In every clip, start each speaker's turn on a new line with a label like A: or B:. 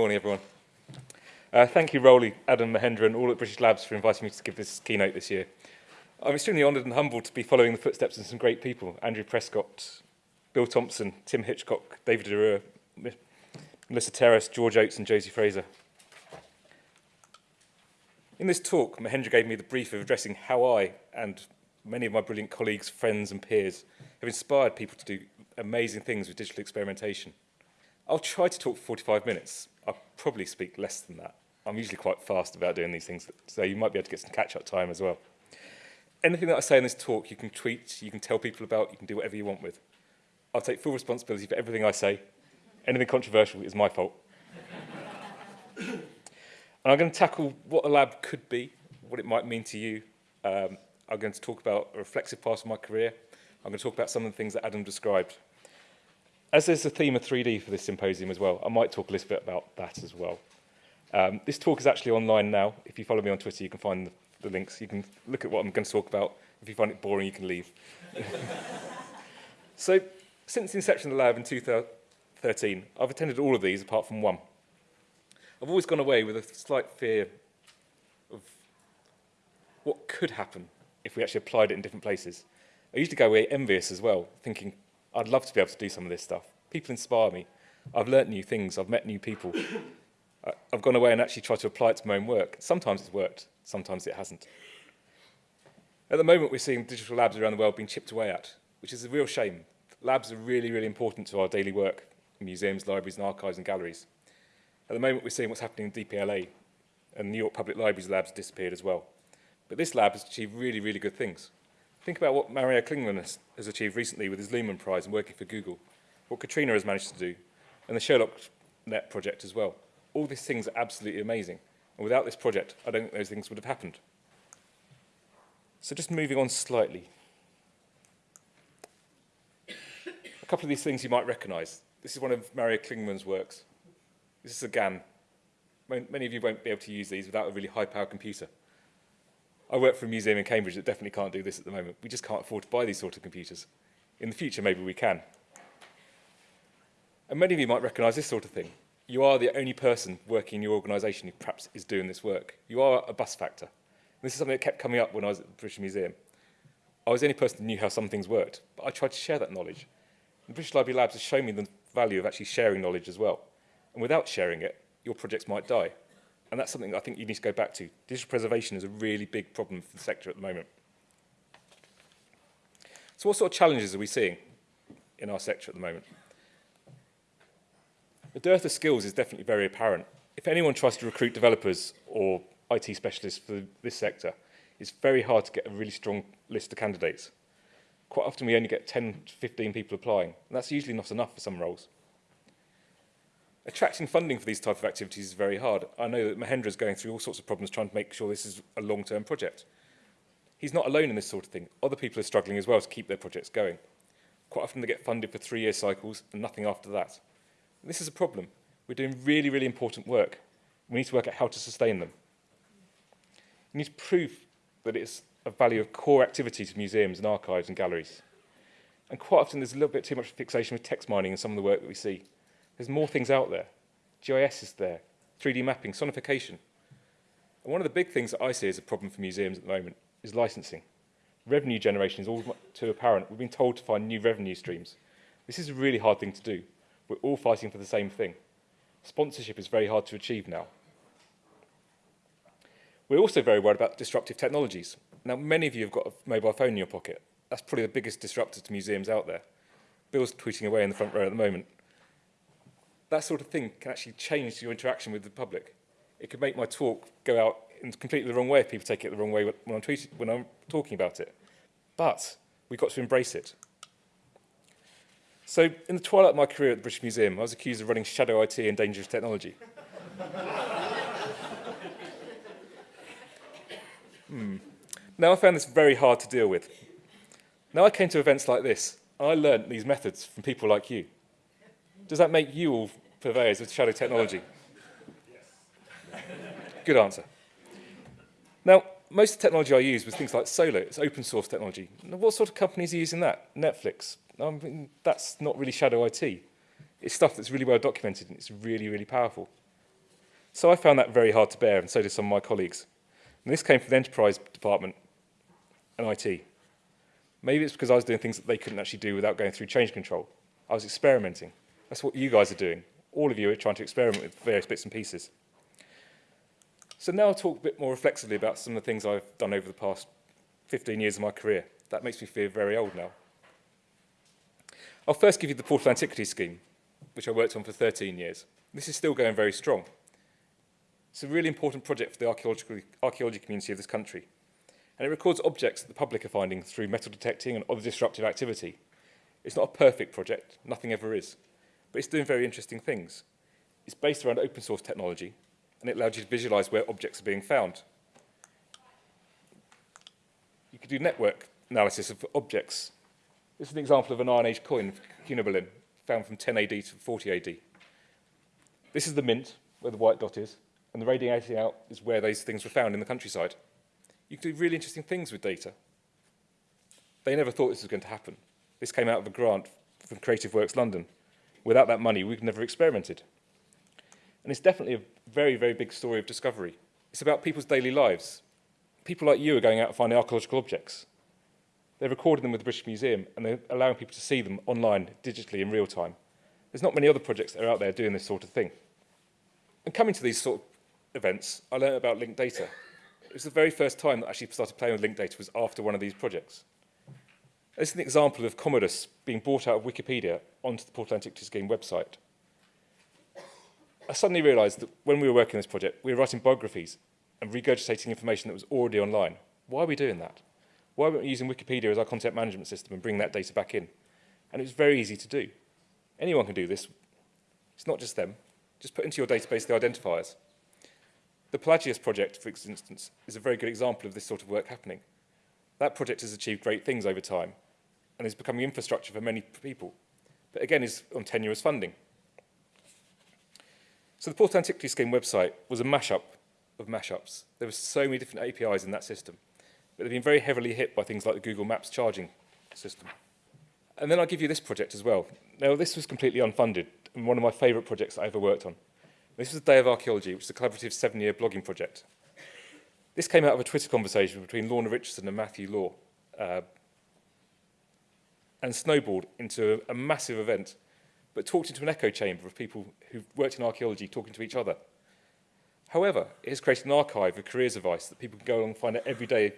A: morning, everyone. Uh, thank you, Rowley, Adam, Mahendra, and all at British Labs for inviting me to give this keynote this year. I'm extremely honoured and humbled to be following the footsteps of some great people, Andrew Prescott, Bill Thompson, Tim Hitchcock, David De Roure, Melissa Terras, George Oates, and Josie Fraser. In this talk, Mahendra gave me the brief of addressing how I and many of my brilliant colleagues, friends and peers have inspired people to do amazing things with digital experimentation. I'll try to talk for 45 minutes. I probably speak less than that. I'm usually quite fast about doing these things, so you might be able to get some catch-up time as well. Anything that I say in this talk, you can tweet, you can tell people about, you can do whatever you want with. I'll take full responsibility for everything I say. Anything controversial is my fault. and I'm going to tackle what a lab could be, what it might mean to you. Um, I'm going to talk about a reflexive part of my career. I'm going to talk about some of the things that Adam described. As there's a theme of 3D for this symposium as well, I might talk a little bit about that as well. Um, this talk is actually online now. If you follow me on Twitter, you can find the, the links. You can look at what I'm going to talk about. If you find it boring, you can leave. so, since the inception of the lab in 2013, I've attended all of these apart from one. I've always gone away with a slight fear of what could happen if we actually applied it in different places. I usually go away envious as well, thinking, I'd love to be able to do some of this stuff. People inspire me. I've learnt new things. I've met new people. I've gone away and actually tried to apply it to my own work. Sometimes it's worked. Sometimes it hasn't. At the moment, we're seeing digital labs around the world being chipped away at, which is a real shame. Labs are really, really important to our daily work in museums, libraries, and archives and galleries. At the moment, we're seeing what's happening in DPLA, and New York Public Library's labs disappeared as well. But this lab has achieved really, really good things. Think about what Mario Klingemann has, has achieved recently with his Lumen Prize and working for Google, what Katrina has managed to do, and the Sherlock Net project as well. All these things are absolutely amazing. And without this project, I don't think those things would have happened. So just moving on slightly. A couple of these things you might recognize. This is one of Mario Klingemann's works. This is a GAN. Many of you won't be able to use these without a really high-powered computer. I work for a museum in Cambridge that definitely can't do this at the moment. We just can't afford to buy these sort of computers. In the future, maybe we can. And many of you might recognise this sort of thing. You are the only person working in your organisation who perhaps is doing this work. You are a bus factor. And this is something that kept coming up when I was at the British Museum. I was the only person who knew how some things worked, but I tried to share that knowledge. The British Library Labs has shown me the value of actually sharing knowledge as well. And without sharing it, your projects might die. And that's something I think you need to go back to. Digital preservation is a really big problem for the sector at the moment. So what sort of challenges are we seeing in our sector at the moment? The dearth of skills is definitely very apparent. If anyone tries to recruit developers or IT specialists for this sector, it's very hard to get a really strong list of candidates. Quite often we only get 10 to 15 people applying, and that's usually not enough for some roles. Attracting funding for these type of activities is very hard. I know that Mahendra is going through all sorts of problems trying to make sure this is a long-term project. He's not alone in this sort of thing. Other people are struggling as well to keep their projects going. Quite often they get funded for three-year cycles and nothing after that. This is a problem. We're doing really, really important work. We need to work out how to sustain them. We need to prove that it's a value of core activity to museums and archives and galleries. And quite often there's a little bit too much fixation with text mining in some of the work that we see. There's more things out there. GIS is there, 3D mapping, sonification. And one of the big things that I see as a problem for museums at the moment is licensing. Revenue generation is all too apparent. We've been told to find new revenue streams. This is a really hard thing to do. We're all fighting for the same thing. Sponsorship is very hard to achieve now. We're also very worried about disruptive technologies. Now, many of you have got a mobile phone in your pocket. That's probably the biggest disruptor to museums out there. Bill's tweeting away in the front row at the moment that sort of thing can actually change your interaction with the public. It could make my talk go out in completely the wrong way if people take it the wrong way when I'm, tweeting, when I'm talking about it. But we've got to embrace it. So in the twilight of my career at the British Museum, I was accused of running shadow IT and dangerous technology. hmm. Now I found this very hard to deal with. Now I came to events like this, and I learned these methods from people like you. Does that make you all purveyors of shadow technology? Yes. Good answer. Now, most of the technology I use was things like Solr. It's open source technology. Now, what sort of companies are using that? Netflix. I mean, that's not really shadow IT. It's stuff that's really well documented and it's really, really powerful. So I found that very hard to bear, and so did some of my colleagues. And this came from the enterprise department and IT. Maybe it's because I was doing things that they couldn't actually do without going through change control. I was experimenting. That's what you guys are doing. All of you are trying to experiment with various bits and pieces. So now I'll talk a bit more reflexively about some of the things I've done over the past 15 years of my career. That makes me feel very old now. I'll first give you the Portable Antiquities Scheme, which I worked on for 13 years. This is still going very strong. It's a really important project for the archaeology community of this country. And it records objects that the public are finding through metal detecting and other disruptive activity. It's not a perfect project, nothing ever is, but it's doing very interesting things. It's based around open source technology, and it allows you to visualize where objects are being found. You could do network analysis of objects. This is an example of an Iron Age coin, Cunobelin, found from 10 AD to 40 AD. This is the mint, where the white dot is, and the radiating out is where those things were found in the countryside. You can do really interesting things with data. They never thought this was going to happen. This came out of a grant from Creative Works London. Without that money, we'd never experimented. And it's definitely a very, very big story of discovery. It's about people's daily lives. People like you are going out and finding archaeological objects. They're recording them with the British Museum and they're allowing people to see them online, digitally, in real time. There's not many other projects that are out there doing this sort of thing. And coming to these sort of events, I learned about linked data. It was the very first time that I actually started playing with linked data was after one of these projects. This is an example of Commodus being brought out of Wikipedia onto the Portable Antiquities Scheme website. I suddenly realised that when we were working on this project, we were writing biographies and regurgitating information that was already online. Why are we doing that? Why weren't we using Wikipedia as our content management system and bring that data back in? And it was very easy to do. Anyone can do this. It's not just them. Just put into your database the identifiers. The Pelagios project, for instance, is a very good example of this sort of work happening. That project has achieved great things over time and is becoming infrastructure for many people, but again is on tenuous funding. So the Portable Antiquities Scheme website was a mashup of mashups. There were so many different APIs in that system, but they've been very heavily hit by things like the Google Maps charging system. And then I'll give you this project as well. Now, this was completely unfunded and one of my favourite projects I ever worked on. This was the Day of Archaeology, which is a collaborative seven-year blogging project. This came out of a Twitter conversation between Lorna Richardson and Matthew Law, uh, and snowballed into a, a massive event, but talked into an echo chamber of people who've worked in archaeology talking to each other. However, it has created an archive of careers advice that people can go along and find out everyday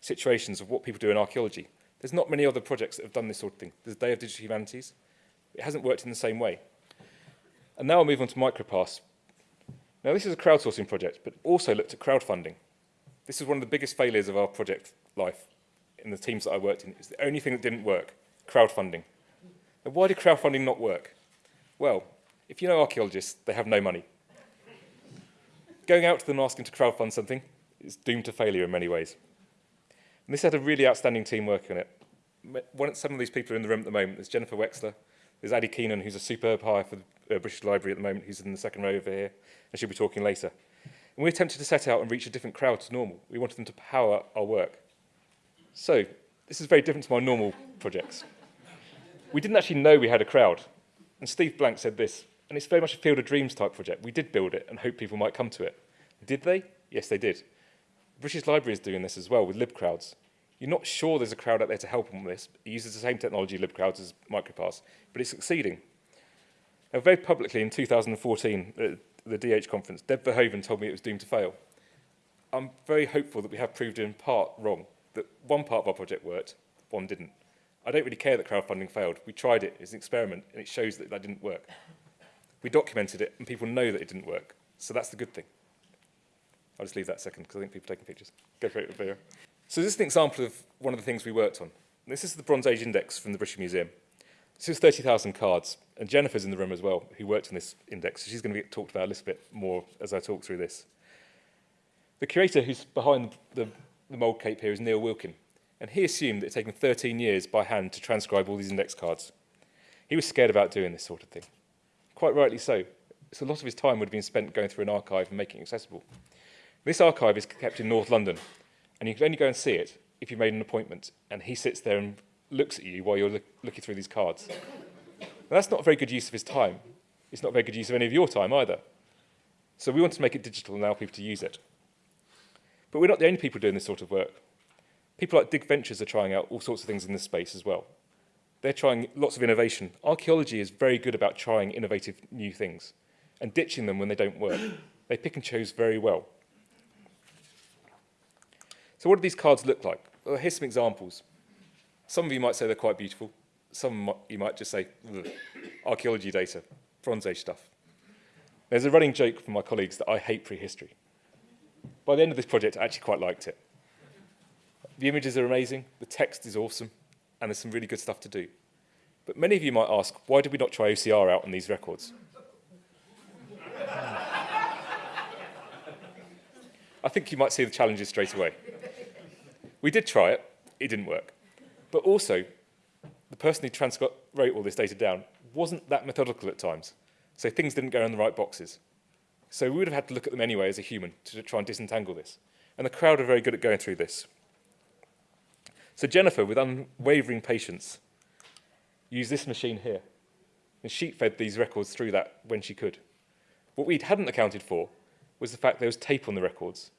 A: situations of what people do in archaeology. There's not many other projects that have done this sort of thing. There's the Day of Digital Humanities. It hasn't worked in the same way. And now I'll move on to MicroPasts. Now this is a crowdsourcing project, but also looked at crowdfunding. This is one of the biggest failures of our project life in the teams that I worked in. It's the only thing that didn't work, crowdfunding. Now why did crowdfunding not work? Well, if you know archaeologists, they have no money. Going out to them asking to crowdfund something is doomed to failure in many ways. And this had a really outstanding team working on it. Some of these people are in the room at the moment. There's Jennifer Wexler, there's Adi Keinan, who's a superb hire for the uh, British Library at the moment, who's in the second row over here, and she'll be talking later. And we attempted to set out and reach a different crowd to normal. We wanted them to power our work. So, this is very different to my normal projects. We didn't actually know we had a crowd. And Steve Blank said this, and it's very much a Field of Dreams type project. We did build it and hope people might come to it. Did they? Yes, they did. The British Library is doing this as well with LibCrowds. You're not sure there's a crowd out there to help them with this. It uses the same technology, LibCrowds, as MicroPasts, but it's succeeding. Now, very publicly in 2014, at the DH conference, Deb Verhoeven told me it was doomed to fail. I'm very hopeful that we have proved in part wrong, that one part of our project worked, one didn't. I don't really care that crowdfunding failed. We tried it, it's an experiment, and it shows that that didn't work. We documented it, and people know that it didn't work. So that's the good thing. I'll just leave that second, because I think people are taking pictures. Go for it, Vera. So this is an example of one of the things we worked on. This is the Bronze Age Index from the British Museum. This is 30,000 cards, and Jennifer's in the room as well, who worked on this index. So she's going to get talked about a little bit more as I talk through this. The curator who's behind the, the mould cape here is Neil Wilkin, and he assumed that it had taken 13 years by hand to transcribe all these index cards. He was scared about doing this sort of thing. Quite rightly so. So a lot of his time would have been spent going through an archive and making it accessible. This archive is kept in North London, and you can only go and see it if you made an appointment, and he sits there and looks at you while you're look, looking through these cards. Now, that's not a very good use of his time. It's not a very good use of any of your time either. So we want to make it digital and allow people to use it. But we're not the only people doing this sort of work. People like Dig Ventures are trying out all sorts of things in this space as well. They're trying lots of innovation. Archaeology is very good about trying innovative new things and ditching them when they don't work. They pick and choose very well. So what do these cards look like? Well, here's some examples. Some of you might say they're quite beautiful. Some you might just say, archaeology data, Bronze Age stuff. There's a running joke from my colleagues that I hate prehistory. By the end of this project, I actually quite liked it. The images are amazing, the text is awesome, and there's some really good stuff to do. But many of you might ask, why did we not try OCR out on these records? I think you might see the challenges straight away. We did try it, it didn't work. But also, the person who transcribed wrote all this data down wasn't that methodical at times. So things didn't go in the right boxes. So we would have had to look at them anyway as a human to try and disentangle this. And the crowd are very good at going through this. So Jennifer, with unwavering patience, used this machine here and sheet fed these records through that when she could. What we hadn't accounted for was the fact there was tape on the records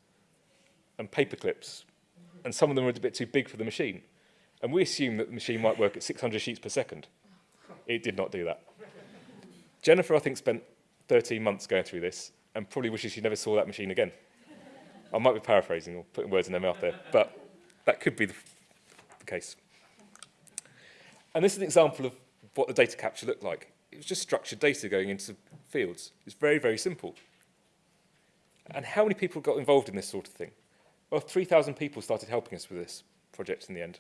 A: and paper clips, and some of them were a bit too big for the machine. And we assumed that the machine might work at 600 sheets per second. It did not do that. Jennifer, I think, spent 13 months going through this and probably wishes she never saw that machine again. I might be paraphrasing or putting words in their mouth there, but that could be the, the case. And this is an example of what the data capture looked like. It was just structured data going into fields. It's very, very simple. And how many people got involved in this sort of thing? Well, 3,000 people started helping us with this project in the end.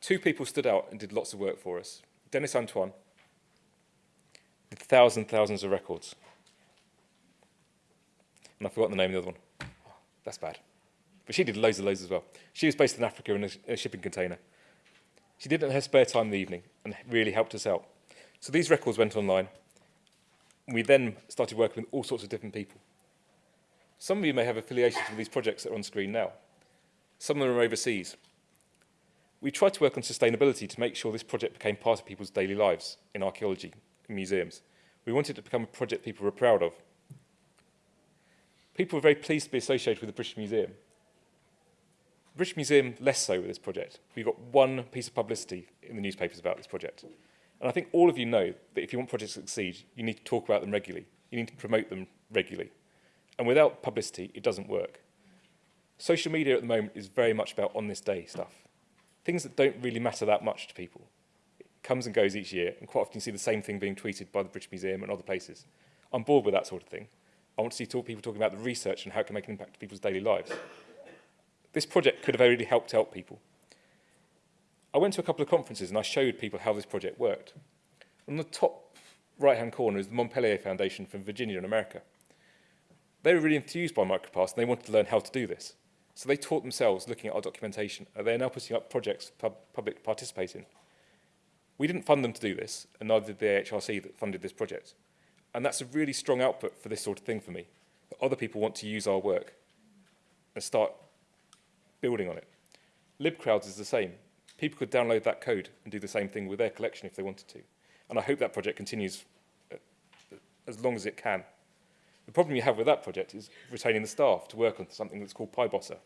A: Two people stood out and did lots of work for us. Dennis Antoine did thousands thousands of records. And I've forgotten the name of the other one. Oh, that's bad. But she did loads and loads as well. She was based in Africa in a, a shipping container. She did it in her spare time in the evening and really helped us out. So these records went online. We then started working with all sorts of different people. Some of you may have affiliations with these projects that are on screen now. Some of them are overseas. We tried to work on sustainability to make sure this project became part of people's daily lives in archaeology, in museums. We wanted it to become a project people were proud of. People were very pleased to be associated with the British Museum. The British Museum less so with this project. We've got one piece of publicity in the newspapers about this project. And I think all of you know that if you want projects to succeed, you need to talk about them regularly. You need to promote them regularly. And without publicity, it doesn't work. Social media at the moment is very much about on this day stuff. Things that don't really matter that much to people. It comes and goes each year, and quite often you see the same thing being tweeted by the British Museum and other places. I'm bored with that sort of thing. I want to see talk, people talking about the research and how it can make an impact to people's daily lives. This project could have really helped help people. I went to a couple of conferences and I showed people how this project worked. On the top right-hand corner is the Montpelier Foundation from Virginia in America. They were really enthused by MicroPasts and they wanted to learn how to do this. So they taught themselves looking at our documentation and they're now putting up projects pub public participate in. We didn't fund them to do this, and neither did the AHRC that funded this project. And that's a really strong output for this sort of thing for me. That other people want to use our work and start building on it. LibCrowds is the same. People could download that code and do the same thing with their collection if they wanted to. And I hope that project continues uh, as long as it can. The problem you have with that project is retaining the staff to work on something that's called PyBossa.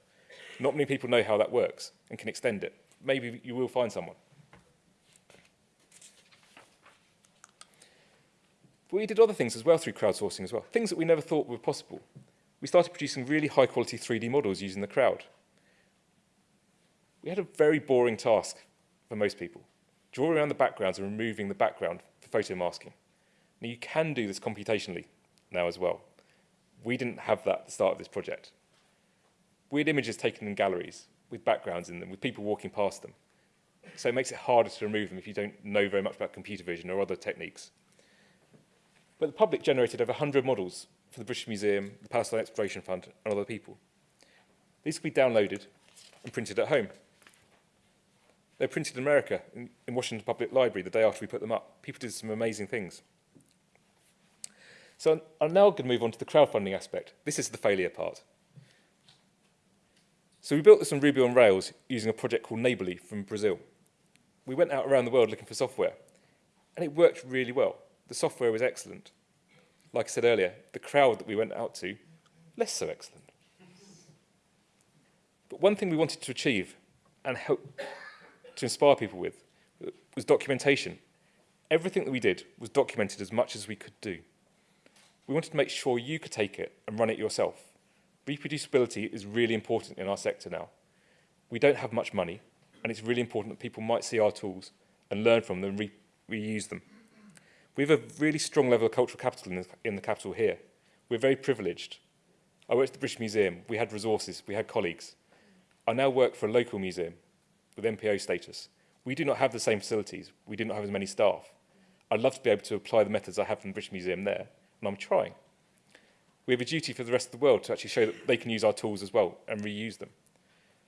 A: Not many people know how that works and can extend it. Maybe you will find someone. But we did other things as well through crowdsourcing as well, things that we never thought were possible. We started producing really high quality 3D models using the crowd. We had a very boring task for most people, drawing around the backgrounds and removing the background for photo masking. Now you can do this computationally now as well. We didn't have that at the start of this project. We had images taken in galleries with backgrounds in them, with people walking past them. So it makes it harder to remove them if you don't know very much about computer vision or other techniques. But the public generated over 100 models for the British Museum, the Palestine Exploration Fund, and other people. These could be downloaded and printed at home. They were printed in America, in, in Washington Public Library, the day after we put them up. People did some amazing things. So I'm now going to move on to the crowdfunding aspect. This is the failure part. So we built this on Ruby on Rails using a project called Neighborly from Brazil. We went out around the world looking for software, and it worked really well. The software was excellent. like I said earlier, the crowd that we went out to, less so excellent. But one thing we wanted to achieve and help to inspire people with was documentation. Everything that we did was documented as much as we could do. We wanted to make sure you could take it and run it yourself. Reproducibility is really important in our sector now. We don't have much money, and it's really important that people might see our tools and learn from them and re reuse them. We have a really strong level of cultural capital in the, in the capital here. We're very privileged. I worked at the British Museum. We had resources. We had colleagues. I now work for a local museum with NPO status. We do not have the same facilities. We do not have as many staff. I'd love to be able to apply the methods I have from the British Museum there, and I'm trying. We have a duty for the rest of the world to actually show that they can use our tools as well and reuse them.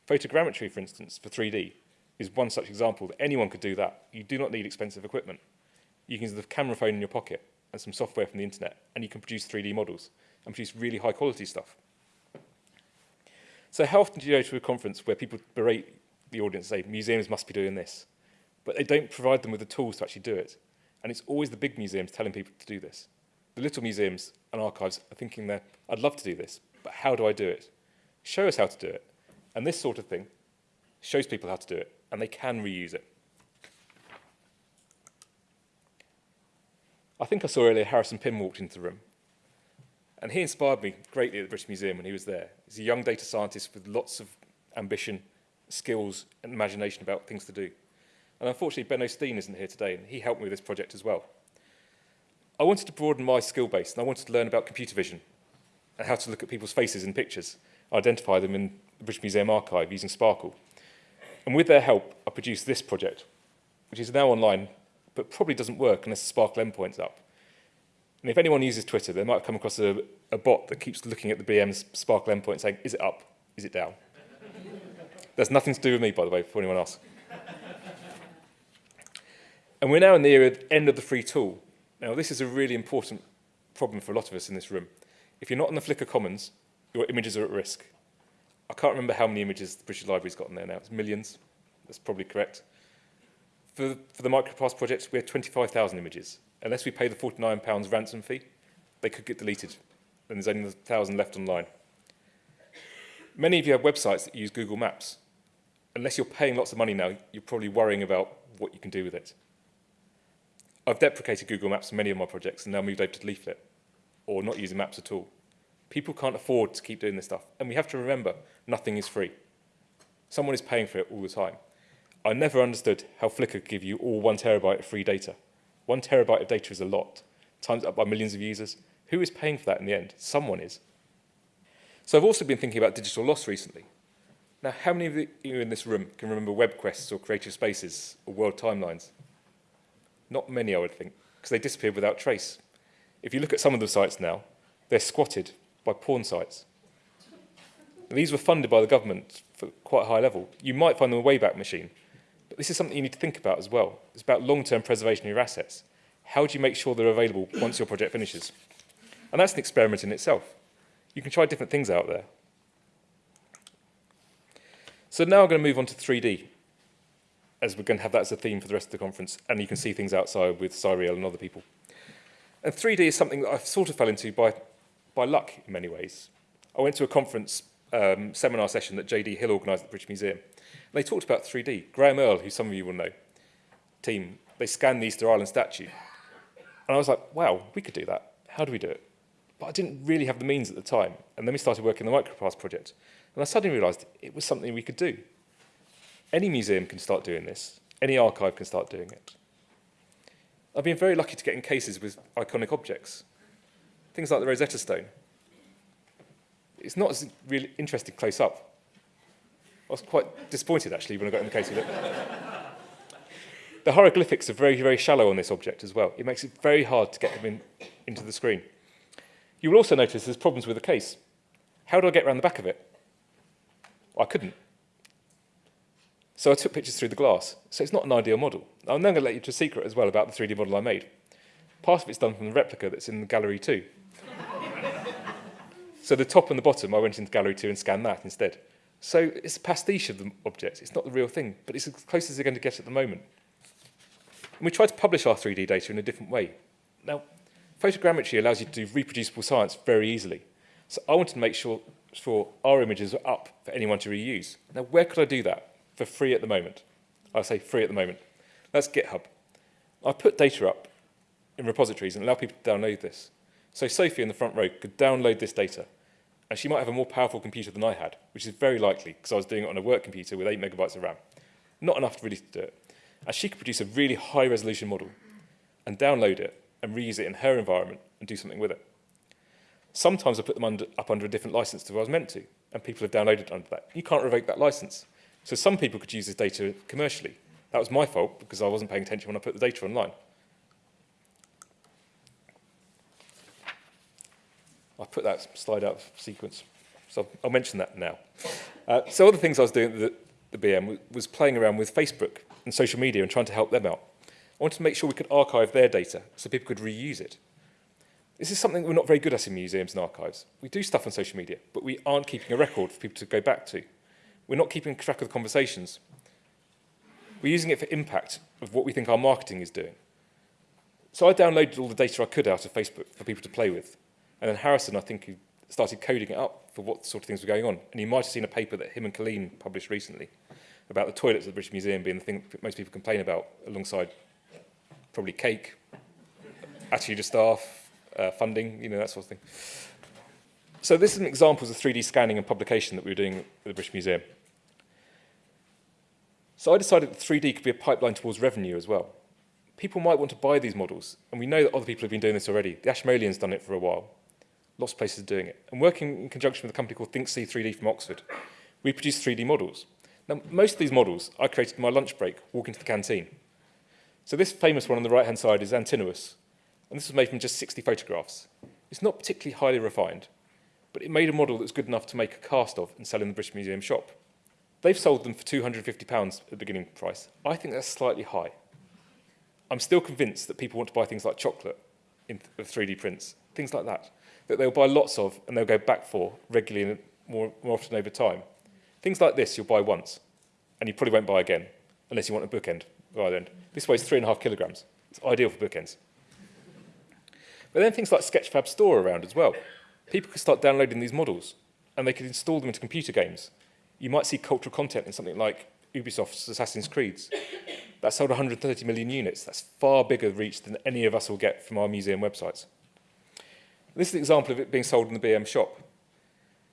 A: Photogrammetry, for instance, for 3D, is one such example that anyone could do that. You do not need expensive equipment. You can use the camera phone in your pocket and some software from the internet, and you can produce 3D models and produce really high quality stuff. So do you go to a conference where people berate the audience and say, museums must be doing this, but they don't provide them with the tools to actually do it? And it's always the big museums telling people to do this. The little museums and archives are thinking that, I'd love to do this, but how do I do it? Show us how to do it. And this sort of thing shows people how to do it, and they can reuse it. I think I saw earlier Harrison Pim walked into the room. And he inspired me greatly at the British Museum when he was there. He's a young data scientist with lots of ambition, skills, and imagination about things to do. And unfortunately, Ben O'Steen isn't here today, and he helped me with this project as well. I wanted to broaden my skill base, and I wanted to learn about computer vision and how to look at people's faces in pictures, identify them in the British Museum archive using SPARQL. And with their help, I produced this project, which is now online, but probably doesn't work unless the SPARQL endpoint's up. And if anyone uses Twitter, they might come across a, a bot that keeps looking at the BM's SPARQL endpoint saying, is it up? Is it down? That's nothing to do with me, by the way, for anyone else. and we're now in the era, end of the free tool. Now, this is a really important problem for a lot of us in this room. If you're not on the Flickr Commons, your images are at risk. I can't remember how many images the British Library's got in there now. It's millions. That's probably correct. For, for the MicroPasts project, we have 25,000 images. Unless we pay the £49 ransom fee, they could get deleted. And there's only 1,000 left online. Many of you have websites that use Google Maps. Unless you're paying lots of money now, you're probably worrying about what you can do with it. I've deprecated Google Maps for many of my projects and now moved over to Leaflet, or not using maps at all. People can't afford to keep doing this stuff. And we have to remember, nothing is free. Someone is paying for it all the time. I never understood how Flickr could give you all one terabyte of free data. One terabyte of data is a lot, times up by millions of users. Who is paying for that in the end? Someone is. So I've also been thinking about digital loss recently. Now, how many of you in this room can remember web quests or creative spaces or world timelines? Not many, I would think, because they disappeared without trace. If you look at some of the sites now, they're squatted by porn sites. These were funded by the government for quite a high level. You might find them a Wayback Machine, this is something you need to think about as well. It's about long-term preservation of your assets. How do you make sure they're available once your project finishes? And that's an experiment in itself. You can try different things out there. So now I'm going to move on to 3D, as we're going to have that as a theme for the rest of the conference, and you can see things outside with Cyriel and other people. And 3D is something that I sort of fell into by, by luck in many ways. I went to a conference um, seminar session that JD Hill organised at the British Museum, they talked about 3D. Graeme Earl, who some of you will know, team, they scanned the Easter Island statue. And I was like, wow, we could do that. How do we do it? But I didn't really have the means at the time. And then we started working on the MicroPasts project. And I suddenly realised it was something we could do. Any museum can start doing this. Any archive can start doing it. I've been very lucky to get in cases with iconic objects. Things like the Rosetta Stone. It's not as really interesting close up, I was quite disappointed, actually, when I got in the case of it. the hieroglyphics are very, very shallow on this object as well. It makes it very hard to get them in, into the screen. You will also notice there's problems with the case. How do I get around the back of it? I couldn't. So I took pictures through the glass. So it's not an ideal model. I'm then going to let you to a secret as well about the 3D model I made. Part of it's done from the replica that's in the gallery too. So the top and the bottom, I went into gallery two and scanned that instead. So it's a pastiche of the object. It's not the real thing, but it's as close as they're going to get at the moment. And we tried to publish our 3D data in a different way. Now, Photogrammetry allows you to do reproducible science very easily. So I wanted to make sure, sure our images are up for anyone to reuse. Now, where could I do that for free at the moment? I say free at the moment. That's GitHub. I put data up in repositories and allow people to download this. So Sophie in the front row could download this data. And she might have a more powerful computer than I had, which is very likely because I was doing it on a work computer with 8 megabytes of RAM. Not enough to really to do it. And she could produce a really high resolution model and download it and reuse it in her environment and do something with it. Sometimes I put them under, up under a different license to what I was meant to, and people have downloaded under that. You can't revoke that license. So some people could use this data commercially. That was my fault because I wasn't paying attention when I put the data online. I'll put that slide out of sequence. So I'll mention that now. Uh, so other things I was doing at the, the BM was playing around with Facebook and social media and trying to help them out. I wanted to make sure we could archive their data so people could reuse it. This is something we're not very good at in museums and archives. We do stuff on social media, but we aren't keeping a record for people to go back to. We're not keeping track of the conversations. We're using it for impact of what we think our marketing is doing. So I downloaded all the data I could out of Facebook for people to play with. And then Harrison, I think, started coding it up for what sort of things were going on. And you might have seen a paper that him and Colleen published recently about the toilets at the British Museum being the thing that most people complain about alongside probably cake, attitude of staff, uh, funding, you know, that sort of thing. So this is an example of 3D scanning and publication that we were doing at the British Museum. So I decided that 3D could be a pipeline towards revenue as well. People might want to buy these models, and we know that other people have been doing this already. The Ashmolean's done it for a while. Lots of places are doing it. And working in conjunction with a company called ThinkSee 3D from Oxford, we produce 3D models. Now, most of these models I created in my lunch break, walking to the canteen. So this famous one on the right-hand side is Antinous, and this was made from just 60 photographs. It's not particularly highly refined, but it made a model that's good enough to make a cast of and sell in the British Museum shop. They've sold them for £250 at the beginning price. I think that's slightly high. I'm still convinced that people want to buy things like chocolate in 3D prints, things like that that they'll buy lots of and they'll go back for regularly and more, more often over time. Things like this you'll buy once and you probably won't buy again unless you want a bookend. This weighs three and a half kilograms. It's ideal for bookends. But then things like Sketchfab Store around as well. People could start downloading these models and they could install them into computer games. You might see cultural content in something like Ubisoft's Assassin's Creed. That sold 130 million units. That's far bigger reach than any of us will get from our museum websites. This is an example of it being sold in the BM shop.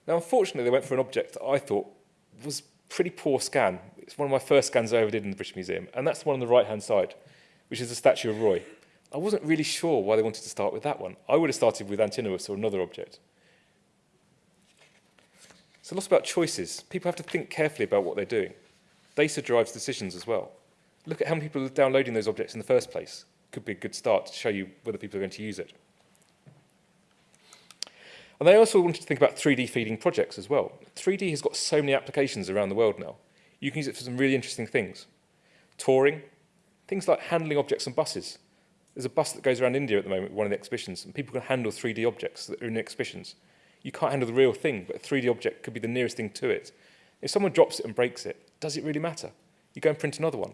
A: Now, unfortunately, they went for an object that I thought was pretty poor scan. It's one of my first scans I ever did in the British Museum, and that's the one on the right-hand side, which is the statue of Roy. I wasn't really sure why they wanted to start with that one. I would have started with Antinous or another object. So lots about choices. People have to think carefully about what they're doing. Data drives decisions as well. Look at how many people are downloading those objects in the first place. Could be a good start to show you whether people are going to use it. And they also wanted to think about 3D feeding projects as well. 3D has got so many applications around the world now. You can use it for some really interesting things. Touring, things like handling objects on buses. There's a bus that goes around India at the moment one of the exhibitions, and people can handle 3D objects that are in exhibitions. You can't handle the real thing, but a 3D object could be the nearest thing to it. If someone drops it and breaks it, does it really matter? You go and print another one.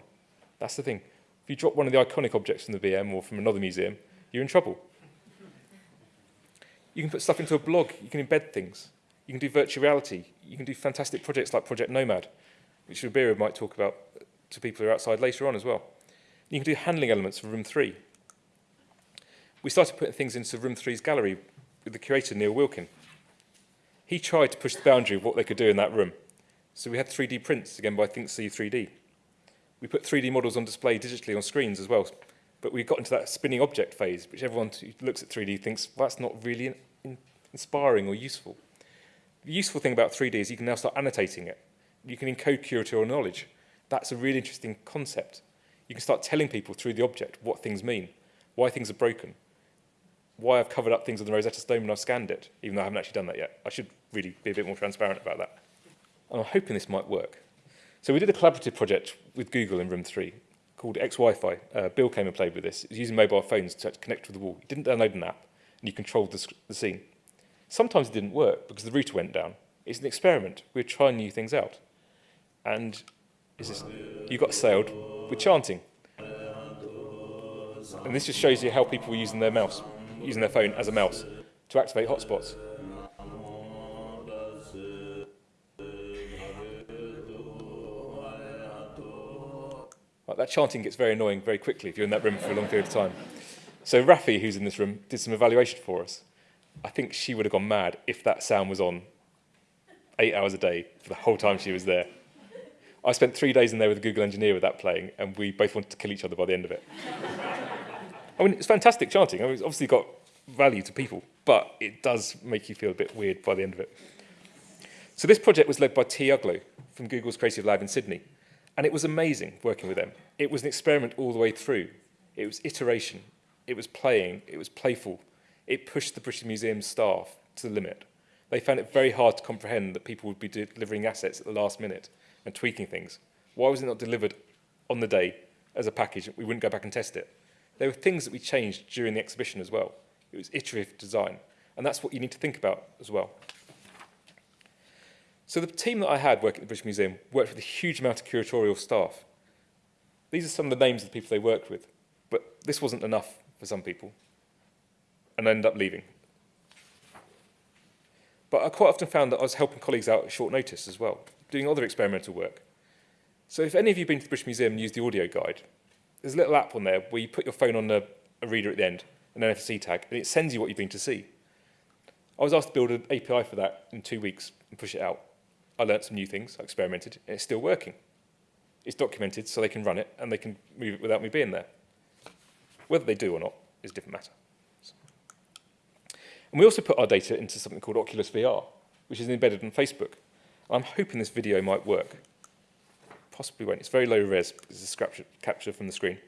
A: That's the thing. If you drop one of the iconic objects from the BM or from another museum, you're in trouble. You can put stuff into a blog. You can embed things. You can do virtual reality. You can do fantastic projects like Project Nomad, which Rubira might talk about to people who are outside later on as well. You can do handling elements for Room 3. We started putting things into Room 3's gallery with the curator, Neil Wilkin. He tried to push the boundary of what they could do in that room. So we had 3D prints, again by ThinkSee 3D. We put 3D models on display digitally on screens as well, but we got into that spinning object phase, which everyone who looks at 3D thinks, well, that's not really in, in, inspiring or useful. The useful thing about 3D is you can now start annotating it. You can encode curatorial knowledge. That's a really interesting concept. You can start telling people through the object what things mean, why things are broken, why I've covered up things on the Rosetta Stone when I've scanned it, even though I haven't actually done that yet. I should really be a bit more transparent about that. And I'm hoping this might work. So we did a collaborative project with Google in Room 3 called X-Wi-Fi. Uh, Bill came and played with this. It was using mobile phones to connect with the wall. You didn't download an app, and you controlled the, the scene. Sometimes it didn't work because the router went down. It's an experiment. We're trying new things out. And you got sailed with chanting. And this just shows you how people were using their mouse. using their phone as a mouse to activate hotspots. That chanting gets very annoying very quickly if you're in that room for a long period of time. So Rafi, who's in this room, did some evaluation for us. I think she would have gone mad if that sound was on eight hours a day for the whole time she was there. I spent three days in there with a Google engineer with that playing, and we both wanted to kill each other by the end of it. I mean, it's fantastic chanting. I mean, it's obviously got value to people, but it does make you feel a bit weird by the end of it. So this project was led by Tea Uglow from Google's Creative Lab in Sydney. And it was amazing working with them. It was an experiment all the way through. It was iteration. It was playing. It was playful. It pushed the British Museum staff to the limit. They found it very hard to comprehend that people would be delivering assets at the last minute and tweaking things. Why was it not delivered on the day as a package? We wouldn't go back and test it. There were things that we changed during the exhibition as well. It was iterative design. And that's what you need to think about as well. So the team that I had working at the British Museum worked with a huge amount of curatorial staff. These are some of the names of the people they worked with, but this wasn't enough for some people, and I ended up leaving. But I quite often found that I was helping colleagues out at short notice as well, doing other experimental work. So if any of you have been to the British Museum and used the audio guide, there's a little app on there where you put your phone on a, a reader at the end, an NFC tag, and it sends you what you've been to see. I was asked to build an API for that in two weeks and push it out. I learnt some new things, I experimented, and it's still working. It's documented so they can run it and they can move it without me being there. Whether they do or not is a different matter. And we also put our data into something called Oculus VR, which is embedded on Facebook. I'm hoping this video might work. Possibly won't. It's very low res. It's a capture from the screen.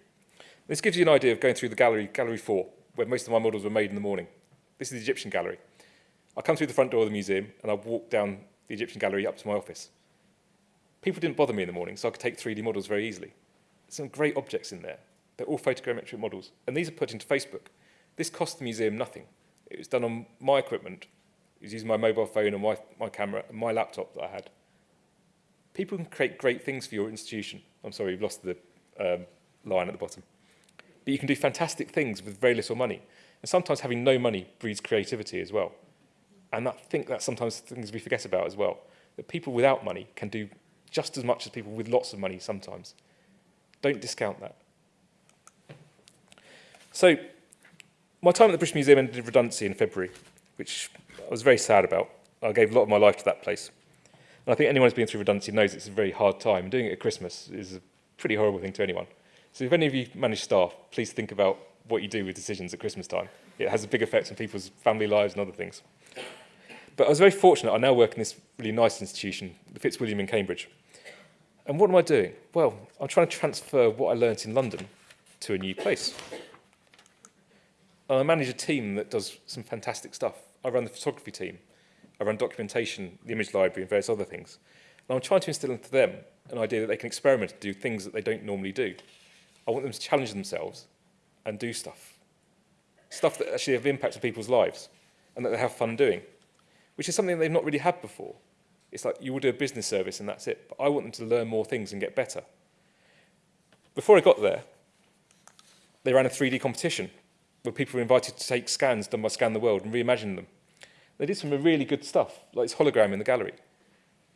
A: This gives you an idea of going through the gallery, Gallery 4, where most of my models were made in the morning. This is the Egyptian gallery. I come through the front door of the museum and I walk down the Egyptian gallery up to my office. People didn't bother me in the morning, so I could take 3D models very easily. Some great objects in there. They're all photogrammetric models, and these are put into Facebook. This cost the museum nothing. It was done on my equipment. It was using my mobile phone and my, my camera and my laptop that I had. People can create great things for your institution. I'm sorry, you've lost the um, line at the bottom. But you can do fantastic things with very little money. And sometimes having no money breeds creativity as well. And I think that's sometimes things we forget about as well. That people without money can do just as much as people with lots of money sometimes. Don't discount that. So, my time at the British Museum ended in redundancy in February, which I was very sad about. I gave a lot of my life to that place. And I think anyone who's been through redundancy knows it's a very hard time. Doing it at Christmas is a pretty horrible thing to anyone. So if any of you manage staff, please think about what you do with decisions at Christmas time. It has a big effect on people's family lives and other things. But I was very fortunate. I now work in this really nice institution, the Fitzwilliam in Cambridge. And what am I doing? Well, I'm trying to transfer what I learnt in London to a new place. And I manage a team that does some fantastic stuff. I run the photography team. I run documentation, the image library, and various other things. And I'm trying to instill into them an idea that they can experiment and do things that they don't normally do. I want them to challenge themselves and do stuff. Stuff that actually have impact on people's lives and that they have fun doing which is something they've not really had before. It's like you will do a business service and that's it. But I want them to learn more things and get better. Before I got there, they ran a 3D competition where people were invited to take scans done by Scan the World and reimagine them. They did some really good stuff, like this hologram in the gallery.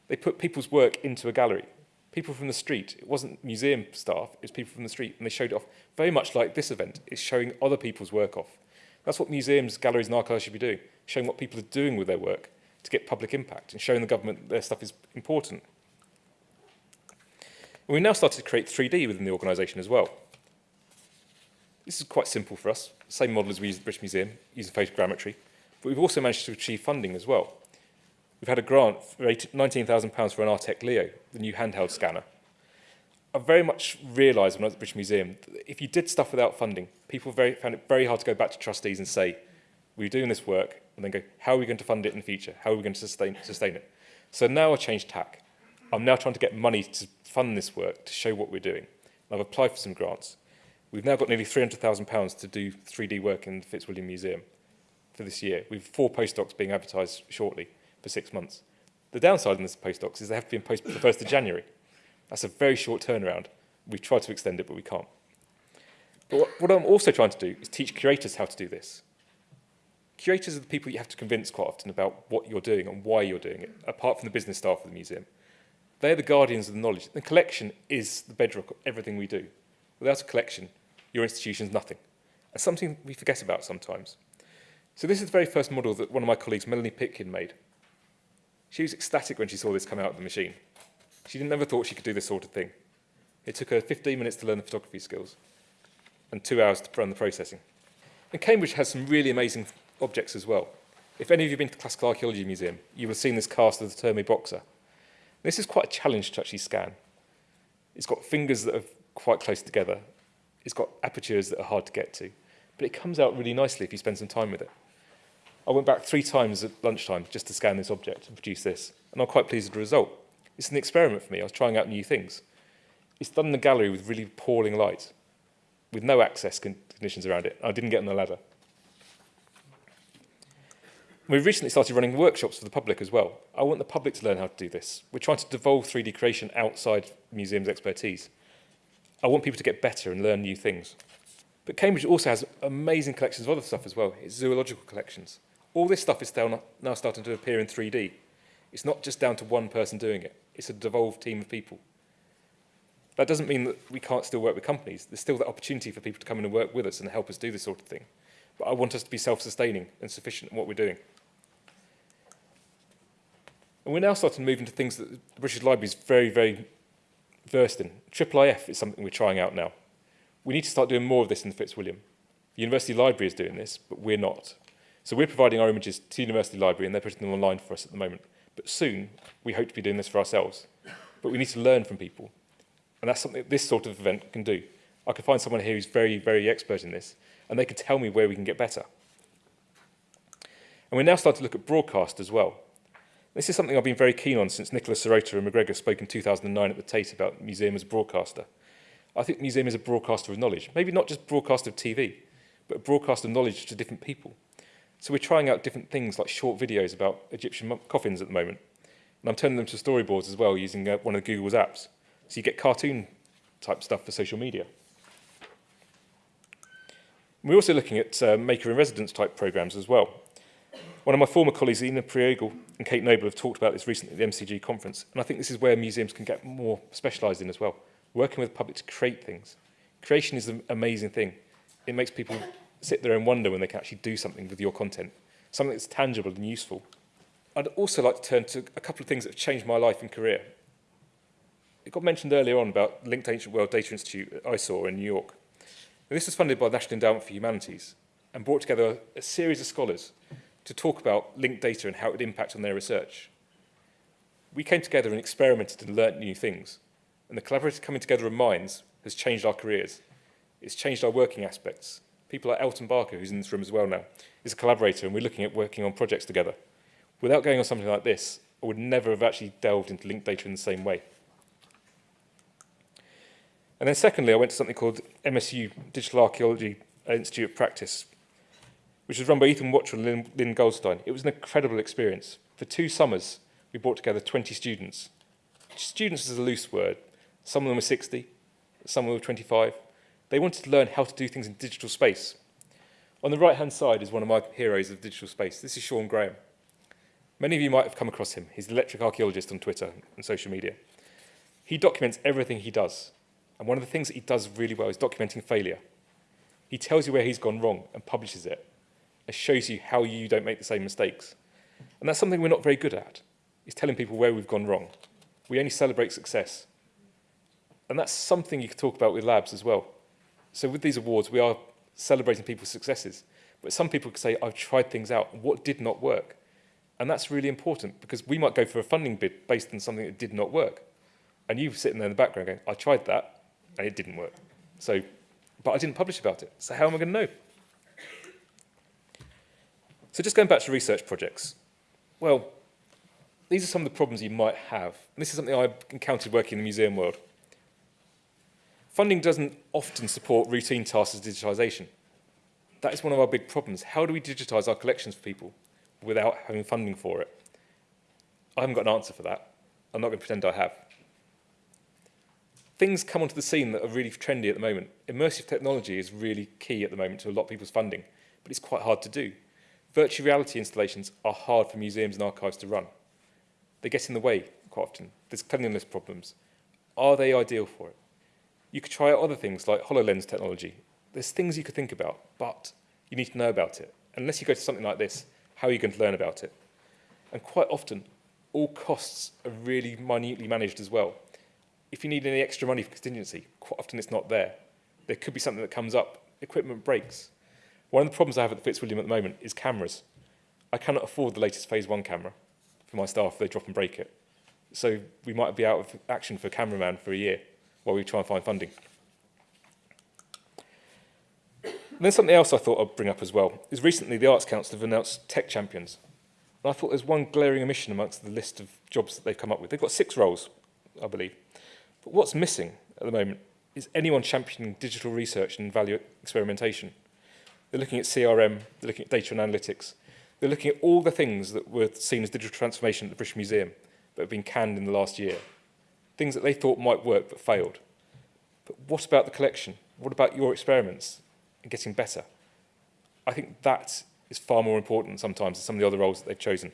A: They put people's work into a gallery. People from the street. It wasn't museum staff, it was people from the street. And they showed it off very much like this event. It's showing other people's work off. That's what museums, galleries and archives should be doing showing what people are doing with their work to get public impact and showing the government their stuff is important. And we've now started to create 3D within the organisation as well. This is quite simple for us, same model as we use at the British Museum, using photogrammetry, but we've also managed to achieve funding as well. We've had a grant for £19,000 for an Artec Leo, the new handheld scanner. I very much realised when I was at the British Museum that if you did stuff without funding, people very, found it very hard to go back to trustees and say, we're doing this work, and then go, how are we going to fund it in the future? How are we going to sustain, sustain it? So now I've changed tack. I'm now trying to get money to fund this work, to show what we're doing. I've applied for some grants. We've now got nearly £300,000 to do 3D work in the Fitzwilliam Museum for this year. We've four postdocs being advertised shortly for six months. The downside in this postdocs is they have to be in post the 1st of January. That's a very short turnaround. We've tried to extend it, but we can't. But what, what I'm also trying to do is teach curators how to do this. Curators are the people you have to convince quite often about what you're doing and why you're doing it, apart from the business staff of the museum. They're the guardians of the knowledge. The collection is the bedrock of everything we do. Without a collection, your institution is nothing. And something we forget about sometimes. So this is the very first model that one of my colleagues, Melanie Pitkin, made. She was ecstatic when she saw this come out of the machine. She never thought she could do this sort of thing. It took her 15 minutes to learn the photography skills and two hours to run the processing. And Cambridge has some really amazing objects as well. If any of you have been to the Classical Archaeology Museum, you will have seen this cast of the Terme boxer. This is quite a challenge to actually scan. It's got fingers that are quite close together. It's got apertures that are hard to get to. But it comes out really nicely if you spend some time with it. I went back three times at lunchtime just to scan this object and produce this. And I'm quite pleased with the result. It's an experiment for me. I was trying out new things. It's done in the gallery with really appalling light, with no access conditions around it. I didn't get on the ladder. We've recently started running workshops for the public as well. I want the public to learn how to do this. We're trying to devolve 3D creation outside museums' expertise. I want people to get better and learn new things. But Cambridge also has amazing collections of other stuff as well. It's zoological collections. All this stuff is now starting to appear in 3D. It's not just down to one person doing it. It's a devolved team of people. That doesn't mean that we can't still work with companies. There's still the opportunity for people to come in and work with us and help us do this sort of thing. But I want us to be self-sustaining and sufficient in what we're doing. And we're now starting to move into things that the British Library is very, very versed in. Triple IF is something we're trying out now. We need to start doing more of this in the Fitzwilliam. The University Library is doing this, but we're not. So we're providing our images to the University Library and they're putting them online for us at the moment. But soon, we hope to be doing this for ourselves. But we need to learn from people. And that's something this sort of event can do. I can find someone here who's very, very expert in this, and they can tell me where we can get better. And we're now starting to look at broadcast as well. This is something I've been very keen on since Nicholas Serota and MacGregor spoke in 2009 at the Tate about museum as a broadcaster. I think the museum is a broadcaster of knowledge, maybe not just broadcaster of TV, but a broadcaster of knowledge to different people. So we're trying out different things like short videos about Egyptian coffins at the moment. And I'm turning them to storyboards as well using uh, one of Google's apps. So you get cartoon type stuff for social media. We're also looking at uh, maker in residence type programs as well. One of my former colleagues, Ina Priegel and Kate Noble, have talked about this recently at the MCG conference, and I think this is where museums can get more specialised in as well, working with the public to create things. Creation is an amazing thing. It makes people sit there and wonder when they can actually do something with your content, something that's tangible and useful. I'd also like to turn to a couple of things that have changed my life and career. It got mentioned earlier on about Linked Ancient World Data Institute at ISAW in New York. And this was funded by the National Endowment for Humanities and brought together a, a series of scholars to talk about linked data and how it would impact on their research. We came together and experimented and learnt new things. And the collaborative coming together of minds has changed our careers. It's changed our working aspects. People like Elton Barker, who's in this room as well now, is a collaborator and we're looking at working on projects together. Without going on something like this, I would never have actually delved into linked data in the same way. And then secondly, I went to something called MSU Digital Archaeology Institute of Practice, which was run by Ethan Watrall and Lynne, Lynne Goldstein. It was an incredible experience. For two summers, we brought together 20 students. Students is a loose word. Some of them were 60, some of them were 25. They wanted to learn how to do things in digital space. On the right-hand side is one of my heroes of digital space. This is Shawn Graham. Many of you might have come across him. He's the electric archaeologist on Twitter and social media. He documents everything he does. And one of the things that he does really well is documenting failure. He tells you where he's gone wrong and publishes it. and shows you how you don't make the same mistakes. And that's something we're not very good at, is telling people where we've gone wrong. We only celebrate success. And that's something you could talk about with labs as well. So with these awards, we are celebrating people's successes. But some people could say, I've tried things out. What did not work? And that's really important because we might go for a funding bid based on something that did not work. And you sitting there in the background going, I tried that and it didn't work. So, but I didn't publish about it. So how am I going to know? So just going back to research projects, well, these are some of the problems you might have. And this is something I've encountered working in the museum world. Funding doesn't often support routine tasks as digitisation. That is one of our big problems. How do we digitise our collections for people without having funding for it? I haven't got an answer for that. I'm not going to pretend I have. Things come onto the scene that are really trendy at the moment. Immersive technology is really key at the moment to a lot of people's funding, but it's quite hard to do. Virtual reality installations are hard for museums and archives to run. They get in the way quite often. There's cleanliness problems. Are they ideal for it? You could try out other things like HoloLens technology. There's things you could think about, but you need to know about it. Unless you go to something like this, how are you going to learn about it? And quite often, all costs are really minutely managed as well. If you need any extra money for contingency, quite often it's not there. There could be something that comes up, equipment breaks. One of the problems I have at the Fitzwilliam at the moment is cameras. I cannot afford the latest phase one camera for my staff they drop and break it. So we might be out of action for a cameraman for a year while we try and find funding. And then something else I thought I'd bring up as well is recently the Arts Council have announced tech champions. And I thought there's one glaring omission amongst the list of jobs that they've come up with. They've got six roles, I believe. But what's missing at the moment is anyone championing digital research and value experimentation. They're looking at CRM, they're looking at data and analytics. They're looking at all the things that were seen as digital transformation at the British Museum but have been canned in the last year. Things that they thought might work but failed. But what about the collection? What about your experiments and getting better? I think that is far more important sometimes than some of the other roles that they've chosen.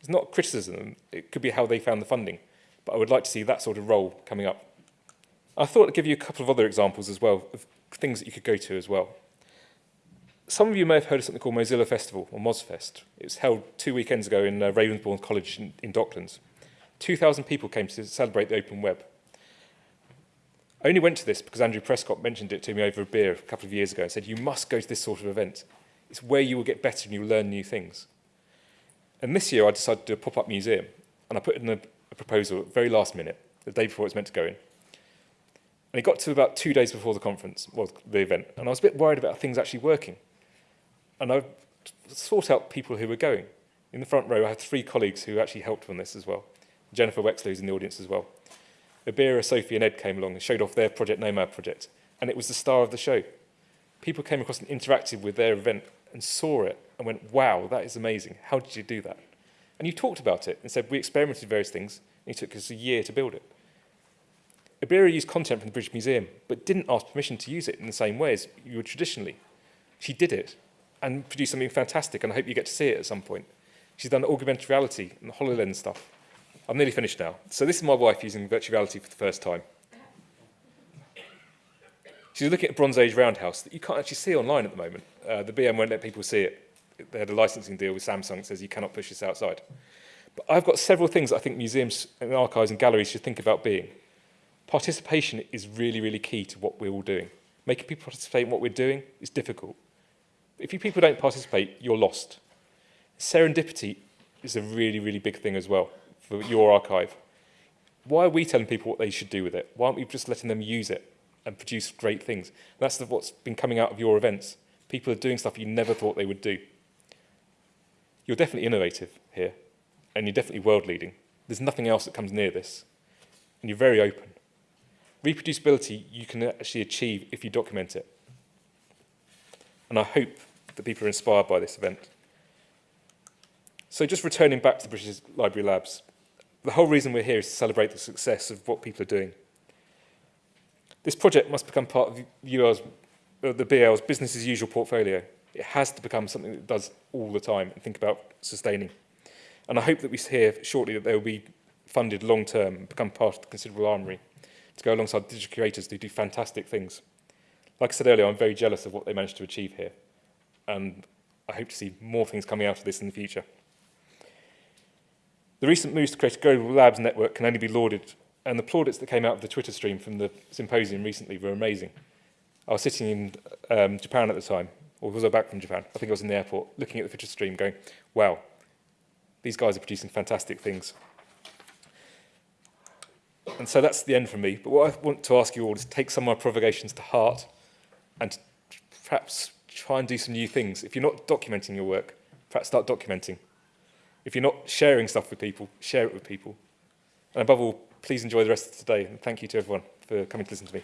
A: It's not criticism, it could be how they found the funding, but I would like to see that sort of role coming up. I thought I'd give you a couple of other examples as well, of things that you could go to as well. Some of you may have heard of something called Mozilla Festival, or MozFest. It was held two weekends ago in uh, Ravensbourne College in, in Docklands. 2,000 people came to celebrate the open web. I only went to this because Andrew Prescott mentioned it to me over a beer a couple of years ago and said, you must go to this sort of event. It's where you will get better and you will learn new things. And this year I decided to do a pop-up museum and I put in a, a proposal at the very last minute, the day before it was meant to go in. And it got to about two days before the conference, well, the event, and I was a bit worried about things actually working. And I sought out people who were going. In the front row, I had three colleagues who actually helped on this as well. Jennifer Wexler, who's in the audience as well. Abira, Sophie and Ed came along and showed off their Project Nomad project, and it was the star of the show. People came across and interacted with their event and saw it and went, wow, that is amazing. How did you do that? And you talked about it and said, we experimented various things, and it took us a year to build it. Abira used content from the British Museum, but didn't ask permission to use it in the same way as you would traditionally. She did it and produced something fantastic, and I hope you get to see it at some point. She's done augmented reality and the HoloLens stuff. I'm nearly finished now. So this is my wife using virtual reality for the first time. She's looking at a Bronze Age roundhouse that you can't actually see online at the moment. Uh, the BM won't let people see it. They had a licensing deal with Samsung that says you cannot push this outside. But I've got several things I think museums and archives and galleries should think about being. Participation is really, really key to what we're all doing. Making people participate in what we're doing is difficult. If you people don't participate, you're lost. Serendipity is a really, really big thing as well for your archive. Why are we telling people what they should do with it? Why aren't we just letting them use it and produce great things? And that's what's been coming out of your events. People are doing stuff you never thought they would do. You're definitely innovative here, and you're definitely world-leading. There's nothing else that comes near this, and you're very open. Reproducibility you can actually achieve if you document it. And I hope that people are inspired by this event. So just returning back to the British Library Labs, the whole reason we're here is to celebrate the success of what people are doing. This project must become part of UL's, uh, the BL's business as usual portfolio. It has to become something that does all the time and think about sustaining. And I hope that we hear shortly that they will be funded long term and become part of the considerable armoury to go alongside digital creators who do fantastic things. Like I said earlier, I'm very jealous of what they managed to achieve here. And I hope to see more things coming out of this in the future. The recent moves to create a global labs network can only be lauded, and the plaudits that came out of the Twitter stream from the symposium recently were amazing. I was sitting in um, Japan at the time, or was I back from Japan? I think I was in the airport, looking at the Twitter stream going, wow, these guys are producing fantastic things. And so that's the end for me. But what I want to ask you all is take some of my provocations to heart and perhaps try and do some new things. If you're not documenting your work, perhaps start documenting. If you're not sharing stuff with people, share it with people. And above all, please enjoy the rest of today. And thank you to everyone for coming to listen to me.